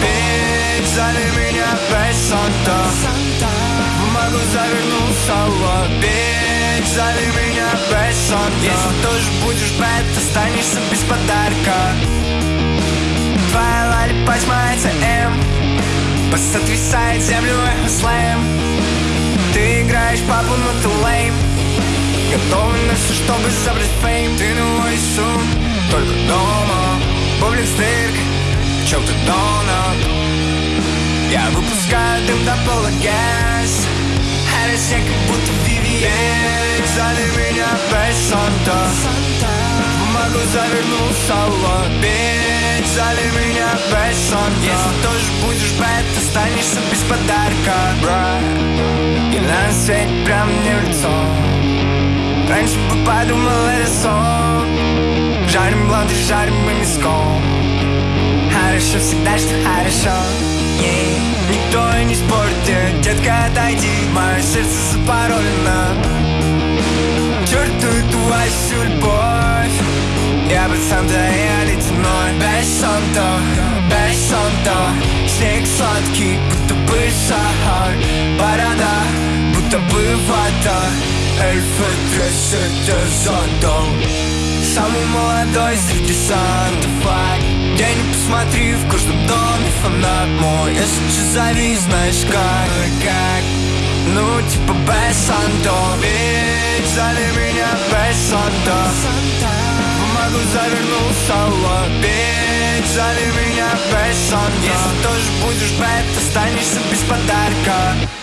Бич, зови меня без Санта. Бумагу завернул в Бич, зови меня без Санта. Если тоже будешь бэт, останешься без подарка. Твоя лали поднимается М Сотрясает землю эхо слэм. Ты играешь папу, но ты лейм Готовы на все, чтобы забрать фейм. Ты на улицу, только дома Бублин стырк, чок-то донат. Я выпускаю дым до пола газ. Россия как будто VVS Зови меня без Санта. Бумагу завернул в салат Бич, зови меня без Санта. Если тоже будешь бэт, останешься без подарка. Брат, и на свете прям мне в лицо. Раньше бы подумал, это сон. Жарим блонд и жарим мы миском Хорошо всегда, что хорошо. Yeah. Никто и не спорит, yeah. детка, отойди. Мое сердце запаролено. Черту твою всю любовь. Я бы Санта, я ледяной Без Санта, без Санта. Снег сладкий, будто бы сахар. Борода, будто бы вода Эльфы трясет зонтом Самый молодой среди сантов Где не посмотри, в каждом доме фанат мой. Если че зови, знаешь как, как. Ну типа без Санто. Ведь зови меня без Санта Бумагу завернул в Ведь зови меня без Санта Если тоже будешь бэт, останешься без подарка